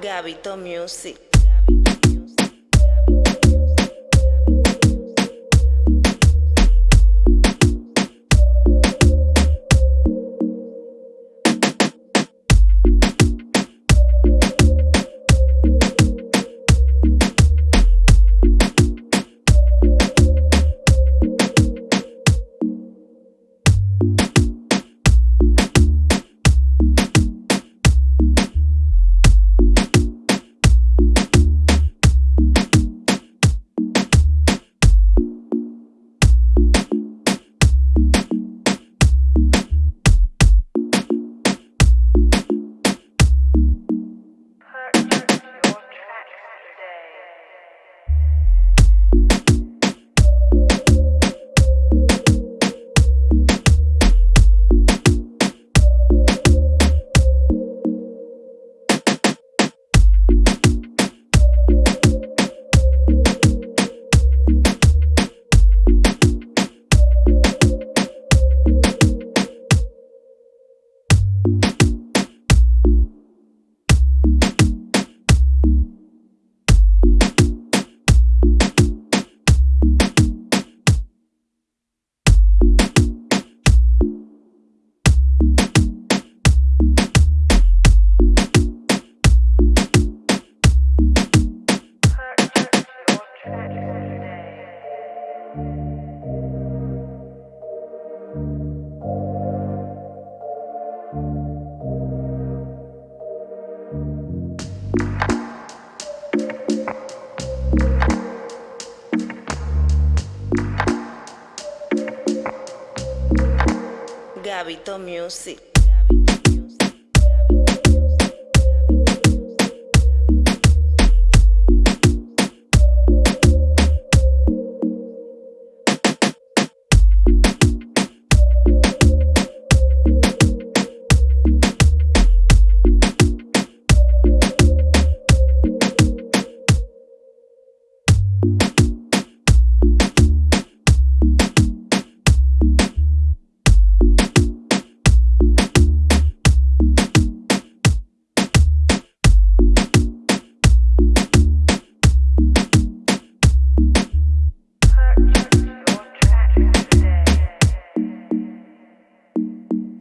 Gabito Music. Gabito Music.